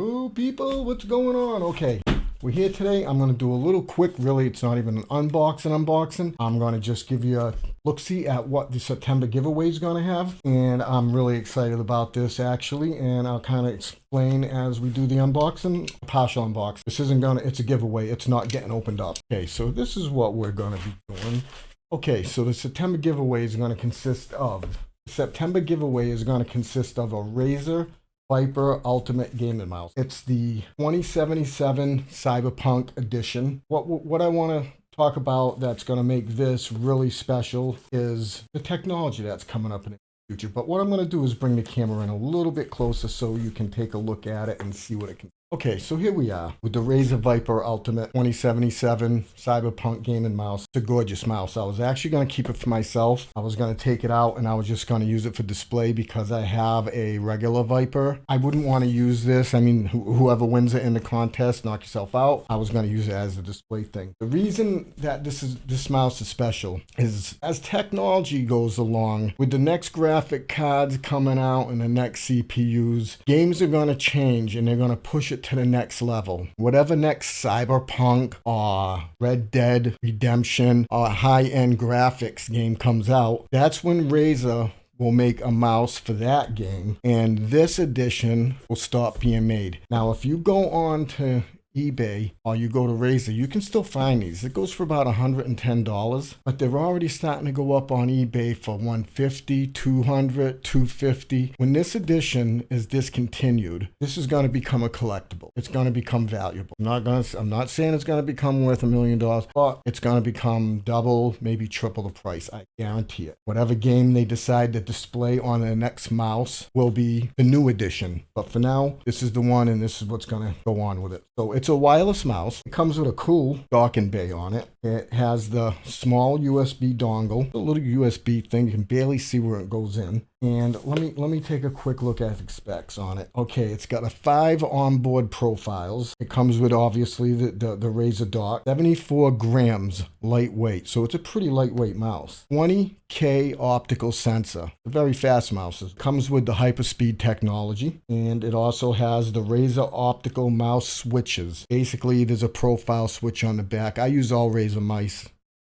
Oh, people, what's going on? Okay, we're here today. I'm going to do a little quick, really, it's not even an unboxing unboxing. I'm going to just give you a look-see at what the September giveaway is going to have. And I'm really excited about this, actually. And I'll kind of explain as we do the unboxing, partial unbox. This isn't going to, it's a giveaway. It's not getting opened up. Okay, so this is what we're going to be doing. Okay, so the September giveaway is going to consist of, September giveaway is going to consist of a Razer Viper Ultimate Gaming Mouse. It's the 2077 Cyberpunk Edition. What, what I want to talk about that's going to make this really special is the technology that's coming up in the future. But what I'm going to do is bring the camera in a little bit closer so you can take a look at it and see what it can Okay, so here we are with the Razer Viper Ultimate 2077 Cyberpunk Gaming Mouse. It's a gorgeous mouse. I was actually going to keep it for myself. I was going to take it out and I was just going to use it for display because I have a regular Viper. I wouldn't want to use this. I mean, wh whoever wins it in the contest, knock yourself out. I was going to use it as a display thing. The reason that this is this mouse is special is as technology goes along, with the next graphic cards coming out and the next CPUs, games are going to change and they're going to push it it to the next level. Whatever next Cyberpunk or Red Dead Redemption or high-end graphics game comes out, that's when Razer will make a mouse for that game and this edition will stop being made. Now if you go on to eBay or you go to Razer, you can still find these. It goes for about $110, but they're already starting to go up on eBay for $150, $200, $250. When this edition is discontinued, this is going to become a collectible. It's going to become valuable. I'm not going to, I'm not saying it's going to become worth a million dollars, but it's going to become double, maybe triple the price. I guarantee it. Whatever game they decide to display on the next mouse will be the new edition. But for now, this is the one and this is what's going to go on with it. So it's a wireless mouse. It comes with a cool docking bay on it. It has the small USB dongle, a little USB thing. You can barely see where it goes in. And let me let me take a quick look at the specs on it. Okay, it's got a five onboard profiles. It comes with obviously the, the, the Razer dock, 74 grams lightweight. So it's a pretty lightweight mouse. 20K optical sensor. A very fast mouse. It comes with the hyperspeed technology. And it also has the Razer optical mouse switches. Basically, there's a profile switch on the back. I use all Razer mice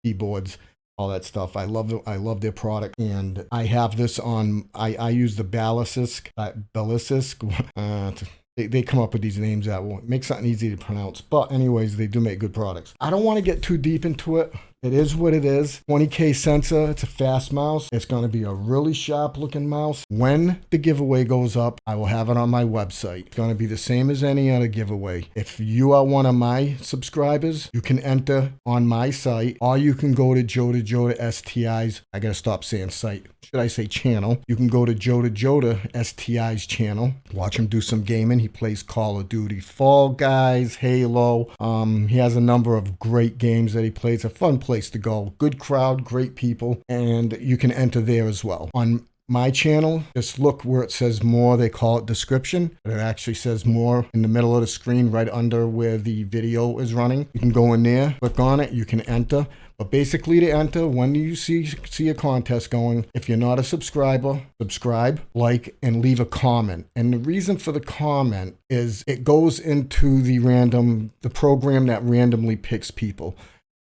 keyboards all that stuff. I love. I love their product, and I have this on. I I use the Ballistisk, uh, Ballistisk. Uh, they, they come up with these names that will make something easy to pronounce. But anyways, they do make good products. I don't want to get too deep into it. It is what it is. 20K sensor. It's a fast mouse. It's going to be a really sharp looking mouse. When the giveaway goes up, I will have it on my website. It's going to be the same as any other giveaway. If you are one of my subscribers, you can enter on my site or you can go to Joda Joda STI's. I got to stop saying site. Should I say channel? You can go to Joda Joda STI's channel. Watch him do some gaming. He plays Call of Duty, Fall Guys, Halo. Um, he has a number of great games that he plays. A fun place to go. Good crowd, great people, and you can enter there as well. On my channel, just look where it says more. They call it description, but it actually says more in the middle of the screen right under where the video is running. You can go in there, click on it, you can enter. But basically to enter, when you see, see a contest going, if you're not a subscriber, subscribe, like, and leave a comment. And the reason for the comment is it goes into the random, the program that randomly picks people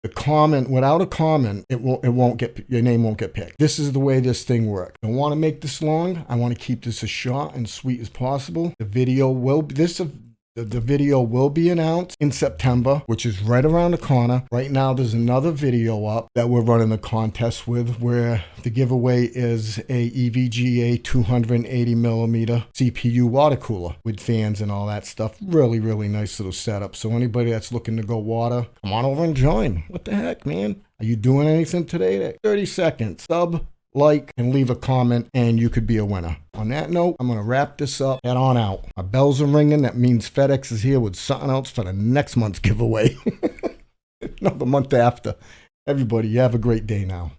comment without a comment it won't it won't get your name won't get picked. This is the way this thing works. I want to make this long. I want to keep this as short and sweet as possible. The video will this the, the video will be announced in September, which is right around the corner. Right now, there's another video up that we're running the contest with where the giveaway is a EVGA 280 millimeter CPU water cooler with fans and all that stuff. Really, really nice little setup. So anybody that's looking to go water, come on over and join. What the heck, man? Are you doing anything today? 30 seconds. Sub, like, and leave a comment, and you could be a winner. On that note, I'm going to wrap this up. Head on out. My bells are ringing. That means FedEx is here with something else for the next month's giveaway. no, the month after. Everybody, you have a great day now.